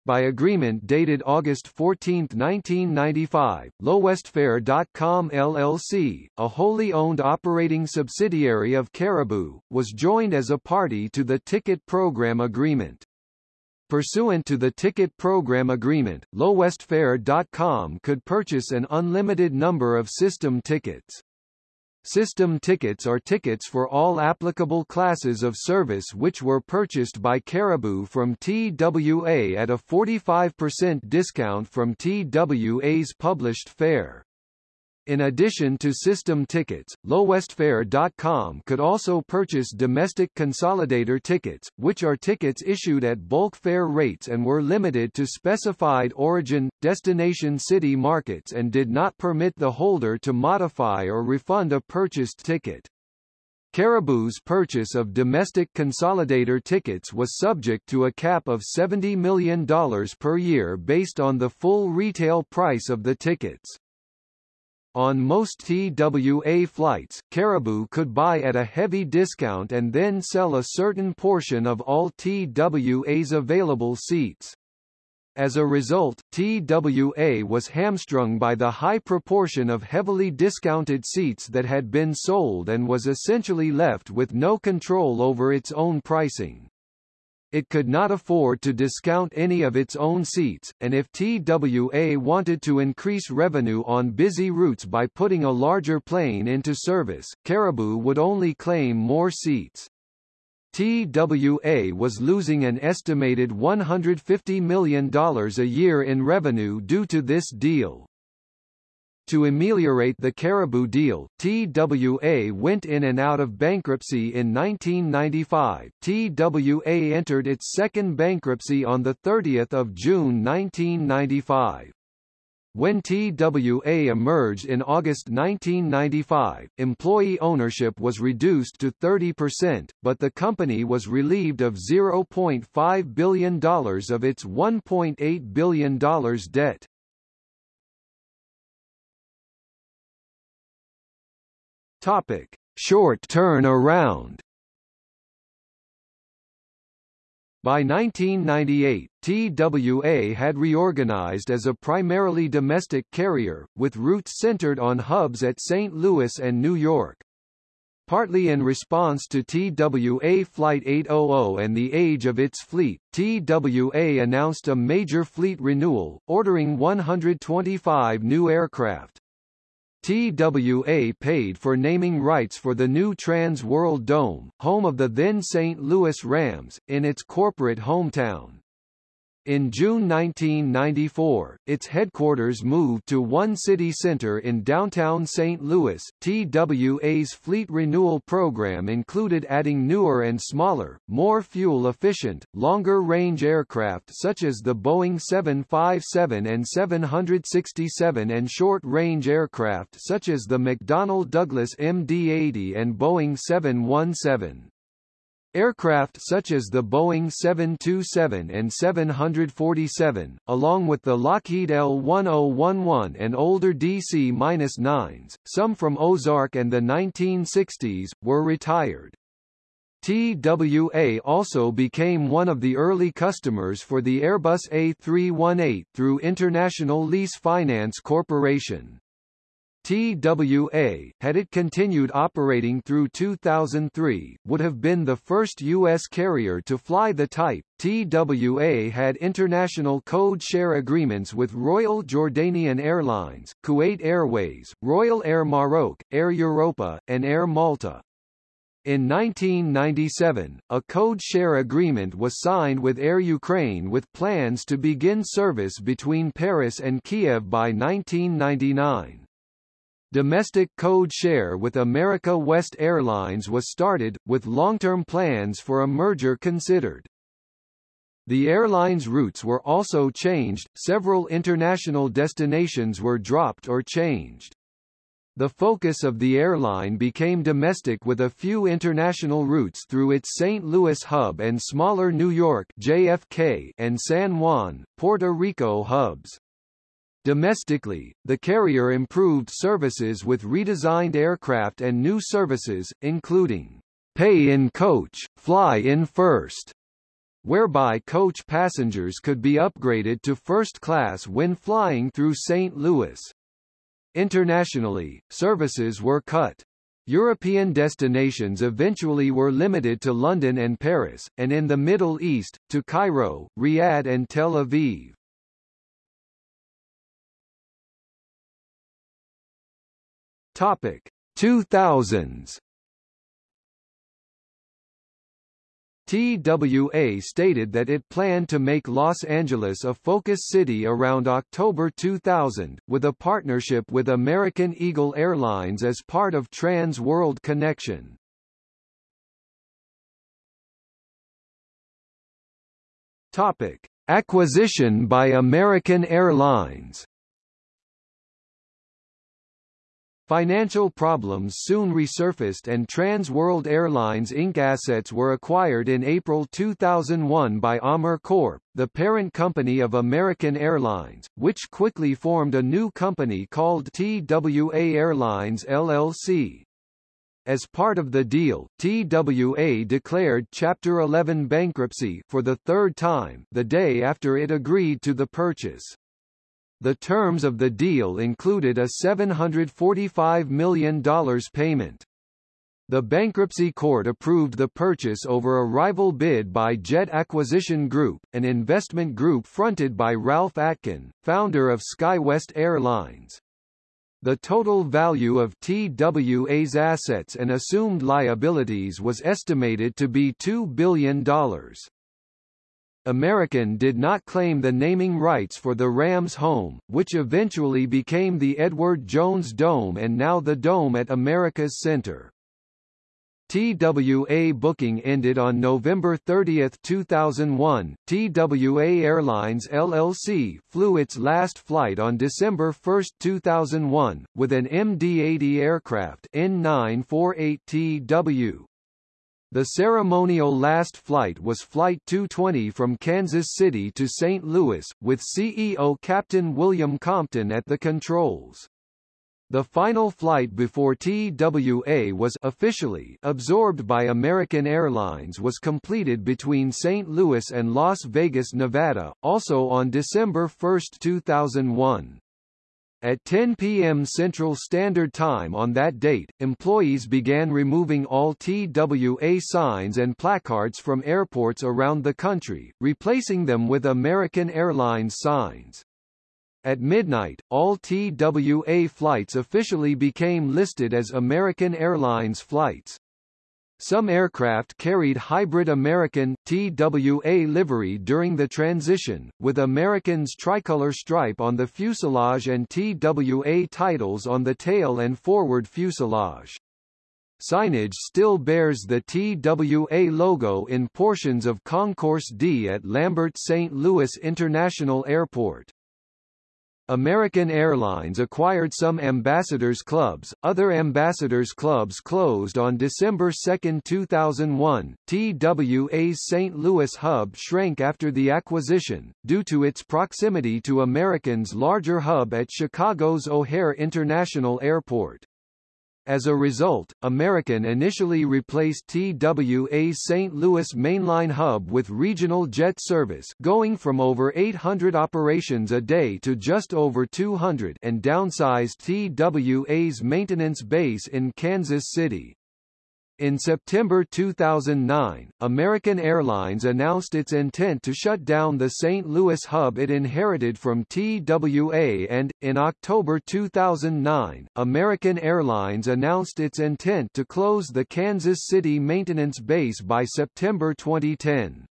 by agreement dated August 14, 1995, Lowestfare.com LLC, a wholly owned operating subsidiary of Karabu, was joined as a party to the Ticket Program Agreement. Pursuant to the Ticket Program Agreement, Lowestfare.com could purchase an unlimited number of system tickets. System tickets are tickets for all applicable classes of service which were purchased by Karabu from TWA at a 45% discount from TWA's published fare. In addition to system tickets, Lowestfare.com could also purchase domestic consolidator tickets, which are tickets issued at bulk fare rates and were limited to specified origin, destination city markets and did not permit the holder to modify or refund a purchased ticket. Karabu's purchase of domestic consolidator tickets was subject to a cap of $70 million per year based on the full retail price of the tickets. On most TWA flights, Karabu could buy at a heavy discount and then sell a certain portion of all TWA's available seats. As a result, TWA was hamstrung by the high proportion of heavily discounted seats that had been sold and was essentially left with no control over its own pricing. It could not afford to discount any of its own seats, and if TWA wanted to increase revenue on busy routes by putting a larger plane into service, Karabu would only claim more seats. TWA was losing an estimated $150 million a year in revenue due to this deal. To ameliorate the Karabu deal, TWA went in and out of bankruptcy in 1995. TWA entered its second bankruptcy on 30 June 1995. When TWA emerged in August 1995, employee ownership was reduced to 30%, but the company was relieved of $0.5 billion of its $1.8 billion debt. Topic: Short turn around. By 1998, TWA had reorganized as a primarily domestic carrier, with routes centered on hubs at St. Louis and New York. Partly in response to TWA Flight 800 and the age of its fleet, TWA announced a major fleet renewal, ordering 125 new aircraft. TWA paid for naming rights for the new Trans World Dome, home of the then St. Louis Rams, in its corporate hometown. In June 1994, its headquarters moved to One City Center in downtown St. Louis. TWA's fleet renewal program included adding newer and smaller, more fuel-efficient, longer-range aircraft such as the Boeing 757 and 767 and short-range aircraft such as the McDonnell Douglas MD-80 and Boeing 717. Aircraft such as the Boeing 727 and 747, along with the Lockheed L-1011 and older DC-9s, some from Ozark and the 1960s, were retired. TWA also became one of the early customers for the Airbus A318 through International Lease Finance Corporation. TWA, had it continued operating through 2003, would have been the first U.S. carrier to fly the type. TWA had international code share agreements with Royal Jordanian Airlines, Kuwait Airways, Royal Air Maroc, Air Europa, and Air Malta. In 1997, a code share agreement was signed with Air Ukraine with plans to begin service between Paris and Kiev by 1999. Domestic code share with America West Airlines was started, with long-term plans for a merger considered. The airline's routes were also changed, several international destinations were dropped or changed. The focus of the airline became domestic with a few international routes through its St. Louis hub and smaller New York JFK and San Juan, Puerto Rico hubs. Domestically, the carrier improved services with redesigned aircraft and new services, including pay in coach, fly in first, whereby coach passengers could be upgraded to first class when flying through St. Louis. Internationally, services were cut. European destinations eventually were limited to London and Paris, and in the Middle East, to Cairo, Riyadh and Tel Aviv. Topic. 2000s TWA stated that it planned to make Los Angeles a focus city around October 2000, with a partnership with American Eagle Airlines as part of Trans World Connection. Topic: Acquisition by American Airlines Financial problems soon resurfaced and Trans World Airlines Inc. assets were acquired in April 2001 by AMR Corp., the parent company of American Airlines, which quickly formed a new company called TWA Airlines LLC. As part of the deal, TWA declared Chapter 11 bankruptcy for the third time the day after it agreed to the purchase. The terms of the deal included a $745 million payment. The bankruptcy court approved the purchase over a rival bid by Jet Acquisition Group, an investment group fronted by Ralph Atkin, founder of SkyWest Airlines. The total value of TWA's assets and assumed liabilities was estimated to be $2 billion. American did not claim the naming rights for the Rams home, which eventually became the Edward Jones Dome and now the Dome at America's Center. TWA booking ended on November 30, 2001. TWA Airlines LLC flew its last flight on December 1, 2001, with an MD-80 aircraft N948TW. The ceremonial last flight was Flight 220 from Kansas City to St. Louis, with CEO Captain William Compton at the controls. The final flight before TWA was officially absorbed by American Airlines was completed between St. Louis and Las Vegas, Nevada, also on December 1, 2001. At 10 p.m. Central Standard Time on that date, employees began removing all TWA signs and placards from airports around the country, replacing them with American Airlines signs. At midnight, all TWA flights officially became listed as American Airlines flights. Some aircraft carried hybrid American TWA livery during the transition, with American's tricolor stripe on the fuselage and TWA titles on the tail and forward fuselage. Signage still bears the TWA logo in portions of Concourse D at Lambert St. Louis International Airport. American Airlines acquired some ambassadors clubs, other ambassadors clubs closed on December 2, 2001. TWA's St. Louis hub shrank after the acquisition, due to its proximity to American's larger hub at Chicago's O'Hare International Airport. As a result, American initially replaced TWA's St. Louis mainline hub with regional jet service going from over 800 operations a day to just over 200 and downsized TWA's maintenance base in Kansas City. In September 2009, American Airlines announced its intent to shut down the St. Louis hub it inherited from TWA and, in October 2009, American Airlines announced its intent to close the Kansas City maintenance base by September 2010.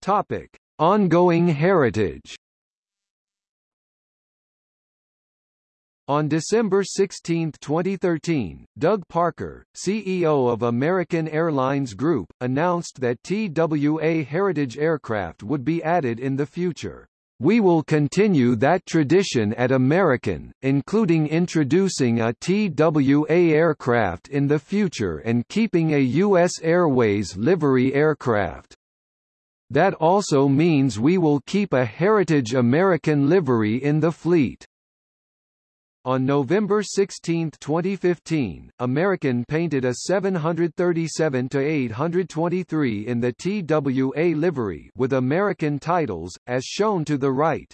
Topic. Ongoing heritage On December 16, 2013, Doug Parker, CEO of American Airlines Group, announced that TWA Heritage aircraft would be added in the future. We will continue that tradition at American, including introducing a TWA aircraft in the future and keeping a U.S. Airways livery aircraft. That also means we will keep a Heritage American livery in the fleet. On November 16, 2015, American painted a 737-823 in the TWA livery with American titles, as shown to the right.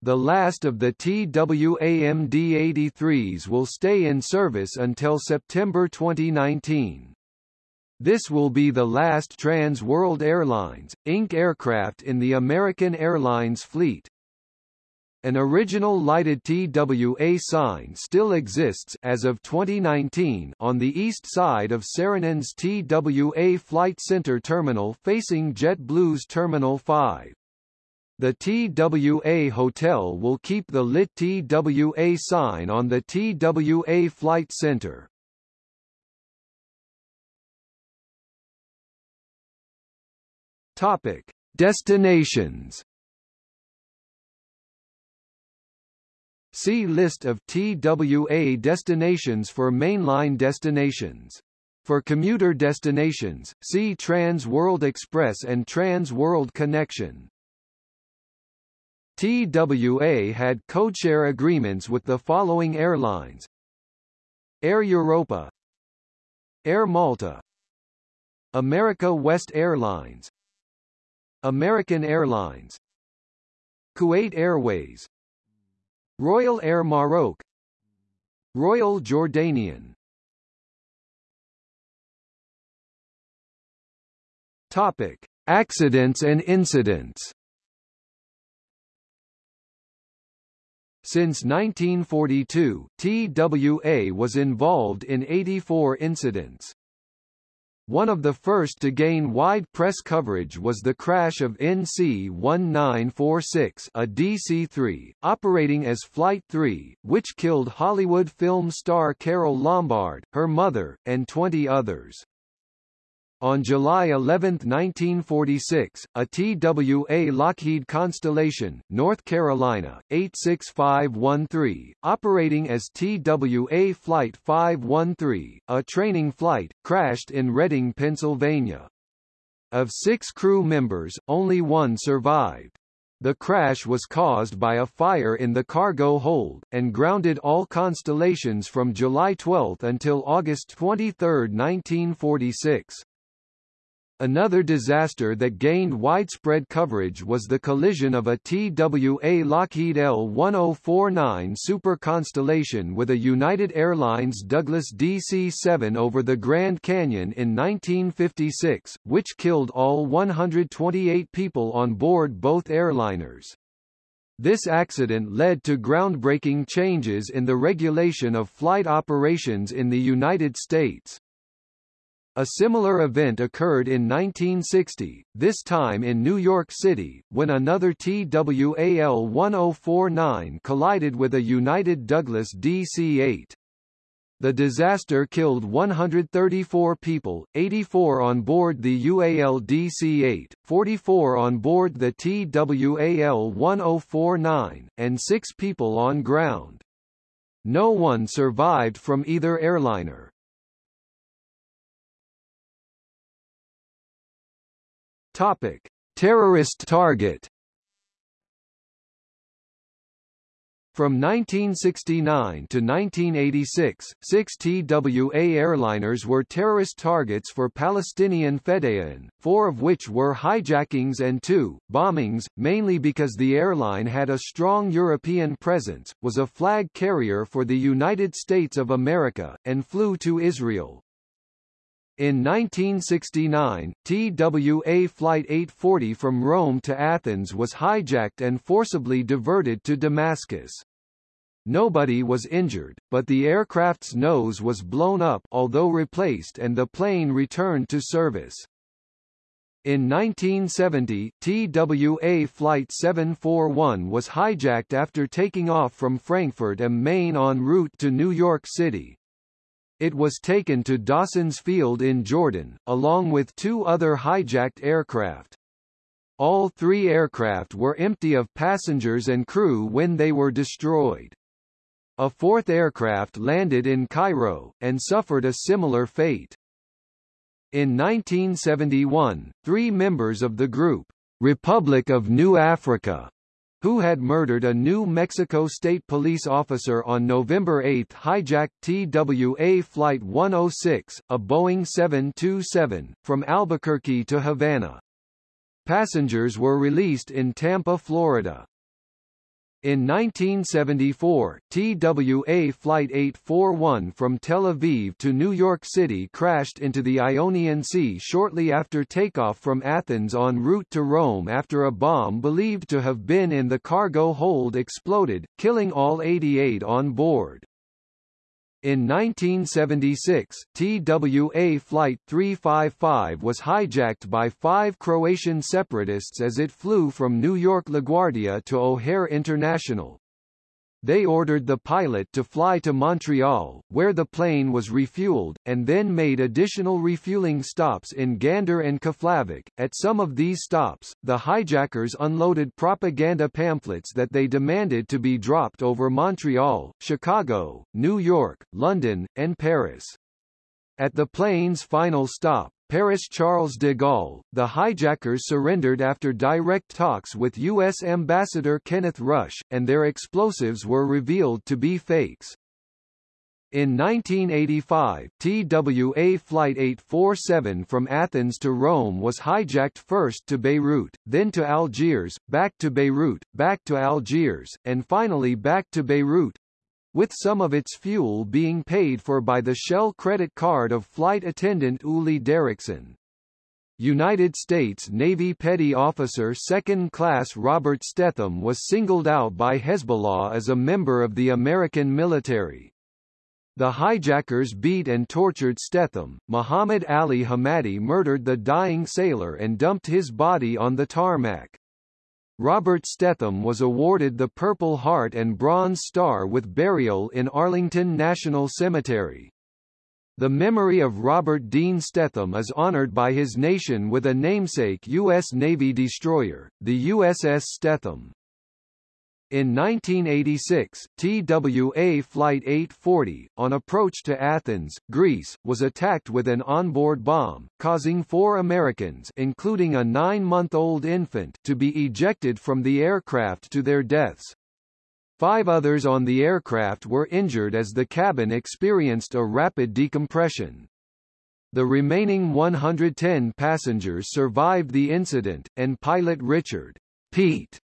The last of the TWA MD-83s will stay in service until September 2019. This will be the last Trans World Airlines, Inc. aircraft in the American Airlines fleet. An original lighted TWA sign still exists as of 2019 on the east side of Saarinen TWA Flight Center terminal facing JetBlue's Terminal 5. The TWA Hotel will keep the lit TWA sign on the TWA Flight Center. Topic: Destinations See List of TWA destinations for mainline destinations. For commuter destinations, see Trans World Express and Trans World Connection. TWA had codeshare agreements with the following airlines. Air Europa. Air Malta. America West Airlines. American Airlines. Kuwait Airways Royal Air Maroc Royal Jordanian Topic: Accidents and incidents. Since 1942, TWA was involved in 84 incidents. One of the first to gain wide press coverage was the crash of NC-1946 a DC-3, operating as Flight 3, which killed Hollywood film star Carole Lombard, her mother, and 20 others. On July 11, 1946, a TWA Lockheed Constellation, North Carolina, 86513, operating as TWA Flight 513, a training flight, crashed in Reading, Pennsylvania. Of six crew members, only one survived. The crash was caused by a fire in the cargo hold, and grounded all constellations from July 12 until August 23, 1946. Another disaster that gained widespread coverage was the collision of a TWA Lockheed L-1049 Super Constellation with a United Airlines Douglas DC-7 over the Grand Canyon in 1956, which killed all 128 people on board both airliners. This accident led to groundbreaking changes in the regulation of flight operations in the United States. A similar event occurred in 1960, this time in New York City, when another TWAL-1049 collided with a United Douglas DC-8. The disaster killed 134 people, 84 on board the UAL DC-8, 44 on board the TWAL-1049, and 6 people on ground. No one survived from either airliner. Topic: Terrorist target. From 1969 to 1986, six TWA airliners were terrorist targets for Palestinian Fedayeen, four of which were hijackings and two, bombings, mainly because the airline had a strong European presence, was a flag carrier for the United States of America, and flew to Israel. In 1969, TWA Flight 840 from Rome to Athens was hijacked and forcibly diverted to Damascus. Nobody was injured, but the aircraft's nose was blown up although replaced and the plane returned to service. In 1970, TWA Flight 741 was hijacked after taking off from Frankfurt am Main en route to New York City. It was taken to Dawson's Field in Jordan, along with two other hijacked aircraft. All three aircraft were empty of passengers and crew when they were destroyed. A fourth aircraft landed in Cairo, and suffered a similar fate. In 1971, three members of the group, Republic of New Africa, who had murdered a New Mexico State Police officer on November 8 hijacked TWA Flight 106, a Boeing 727, from Albuquerque to Havana. Passengers were released in Tampa, Florida. In 1974, TWA Flight 841 from Tel Aviv to New York City crashed into the Ionian Sea shortly after takeoff from Athens en route to Rome after a bomb believed to have been in the cargo hold exploded, killing all 88 on board. In 1976, TWA Flight 355 was hijacked by five Croatian separatists as it flew from New York LaGuardia to O'Hare International. They ordered the pilot to fly to Montreal, where the plane was refueled, and then made additional refueling stops in Gander and Keflavik. At some of these stops, the hijackers unloaded propaganda pamphlets that they demanded to be dropped over Montreal, Chicago, New York, London, and Paris. At the plane's final stop, Paris Charles de Gaulle, the hijackers surrendered after direct talks with U.S. Ambassador Kenneth Rush, and their explosives were revealed to be fakes. In 1985, TWA Flight 847 from Athens to Rome was hijacked first to Beirut, then to Algiers, back to Beirut, back to Algiers, and finally back to Beirut, with some of its fuel being paid for by the Shell credit card of flight attendant Uli Derickson. United States Navy Petty Officer Second Class Robert Stethem was singled out by Hezbollah as a member of the American military. The hijackers beat and tortured Stethem. Muhammad Ali Hamadi murdered the dying sailor and dumped his body on the tarmac. Robert Stethem was awarded the Purple Heart and Bronze Star with burial in Arlington National Cemetery. The memory of Robert Dean Stethem is honored by his nation with a namesake U.S. Navy destroyer, the USS Stethem. In 1986, TWA Flight 840, on approach to Athens, Greece, was attacked with an onboard bomb, causing four Americans including a nine-month-old infant to be ejected from the aircraft to their deaths. Five others on the aircraft were injured as the cabin experienced a rapid decompression. The remaining 110 passengers survived the incident, and pilot Richard Pete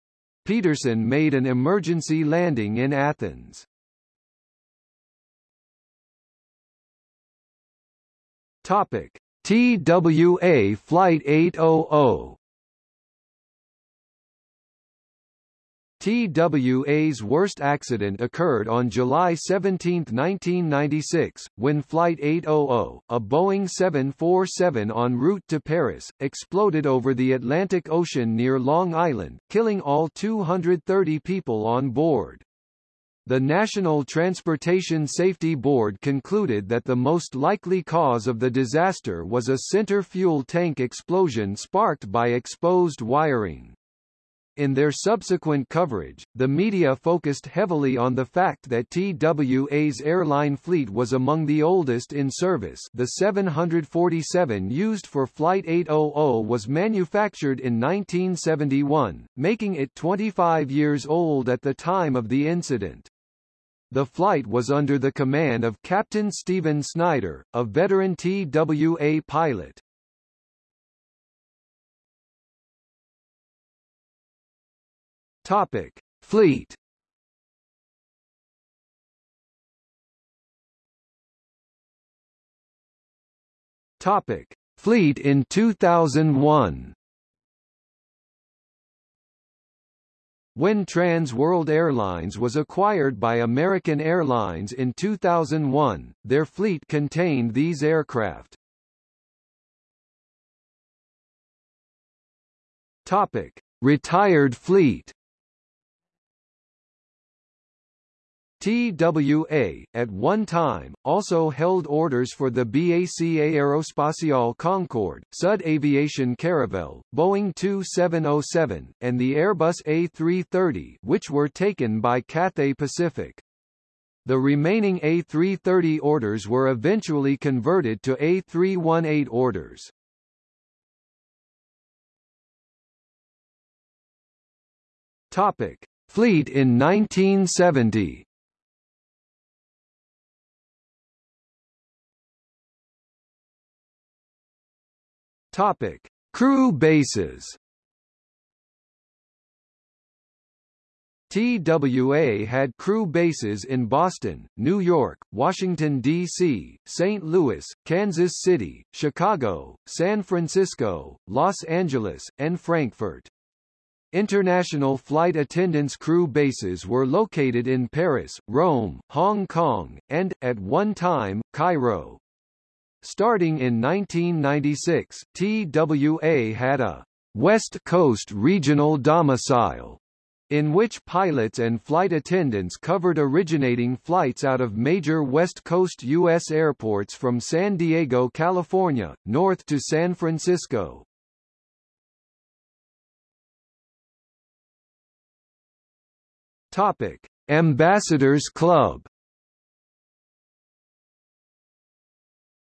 Petersen made an emergency landing in Athens. Topic: TWA Flight 800 TWA's worst accident occurred on July 17, 1996, when Flight 800, a Boeing 747 en route to Paris, exploded over the Atlantic Ocean near Long Island, killing all 230 people on board. The National Transportation Safety Board concluded that the most likely cause of the disaster was a center fuel tank explosion sparked by exposed wiring. In their subsequent coverage, the media focused heavily on the fact that TWA's airline fleet was among the oldest in service the 747 used for Flight 800 was manufactured in 1971, making it 25 years old at the time of the incident. The flight was under the command of Captain Stephen Snyder, a veteran TWA pilot. Topic: Fleet. Topic: Fleet in 2001. When Trans World Airlines was acquired by American Airlines in 2001, their fleet contained these aircraft. Topic: Retired fleet. TWA, at one time, also held orders for the BAC Aerospatiale Concorde, Sud Aviation Caravelle, Boeing 2707, and the Airbus A330 which were taken by Cathay Pacific. The remaining A330 orders were eventually converted to A318 orders. Topic. Fleet in 1970 Topic: Crew bases. TWA had crew bases in Boston, New York, Washington, D.C., St. Louis, Kansas City, Chicago, San Francisco, Los Angeles, and Frankfurt. International flight attendants crew bases were located in Paris, Rome, Hong Kong, and, at one time, Cairo. Starting in 1996, TWA had a West Coast regional domicile in which pilots and flight attendants covered originating flights out of major West Coast U.S. airports from San Diego, California, north to San Francisco. Topic. Ambassadors Club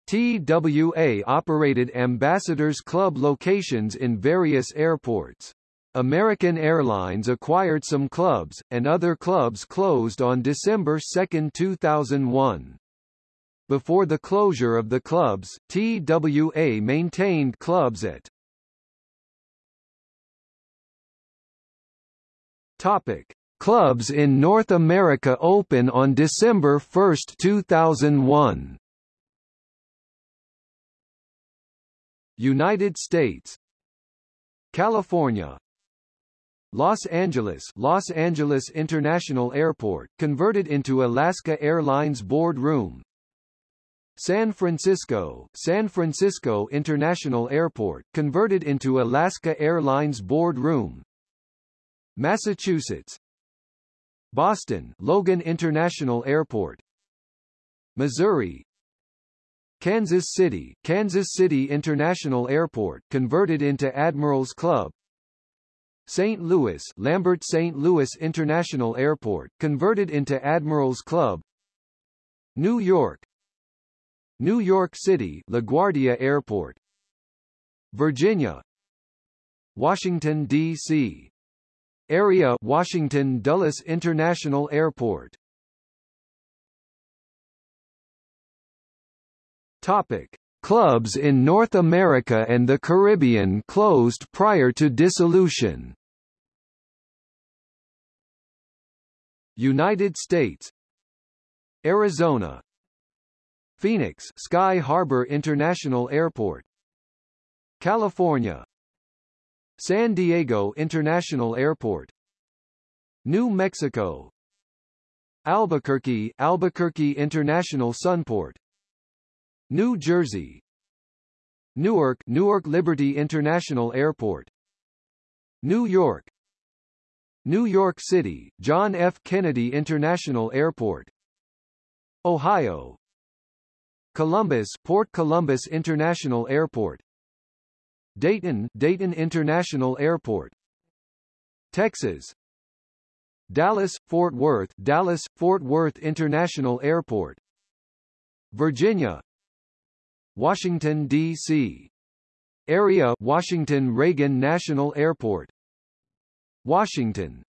TWA operated Ambassadors Club locations in various airports. American Airlines acquired some clubs, and other clubs closed on December 2, 2001. Before the closure of the clubs, TWA maintained clubs at Topic. Clubs in North America open on December 1, 2001 United States. California. Los Angeles. Los Angeles International Airport, converted into Alaska Airlines Board Room San Francisco. San Francisco International Airport, converted into Alaska Airlines Board Room Massachusetts. Boston. Logan International Airport. Missouri Kansas City, Kansas City International Airport, converted into Admirals Club. St. Louis, Lambert St. Louis International Airport, converted into Admirals Club. New York, New York City, LaGuardia Airport. Virginia, Washington D.C. Area, Washington Dulles International Airport. Topic: Clubs in North America and the Caribbean closed prior to dissolution. United States. Arizona. Phoenix Sky Harbor International Airport. California. San Diego International Airport. New Mexico. Albuquerque Albuquerque International Sunport New Jersey. Newark Newark Liberty International Airport. New York. New York City John F. Kennedy International Airport. Ohio. Columbus Port Columbus International Airport. Dayton Dayton International Airport. Texas. Dallas Fort Worth Dallas Fort Worth International Airport. Virginia Washington, D.C. Area Washington Reagan National Airport. Washington.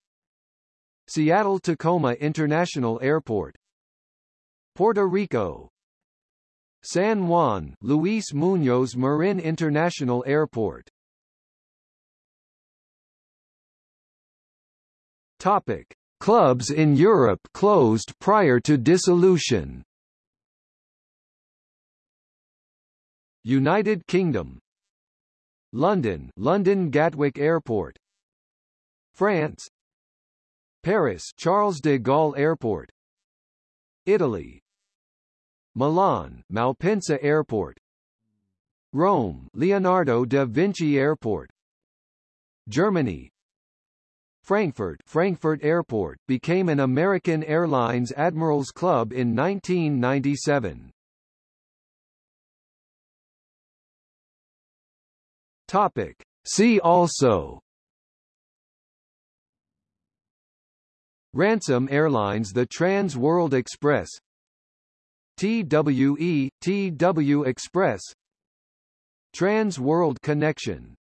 Seattle-Tacoma International Airport. Puerto Rico. San Juan Luis Muñoz Marin International Airport. Topic. Clubs in Europe closed prior to dissolution United Kingdom London London Gatwick Airport France Paris Charles de Gaulle Airport Italy Milan Malpensa Airport Rome Leonardo da Vinci Airport Germany Frankfurt Frankfurt Airport became an American Airlines Admirals Club in 1997 Topic. See also. Ransome Airlines The Trans World Express. TWE, TW Express. Trans World Connection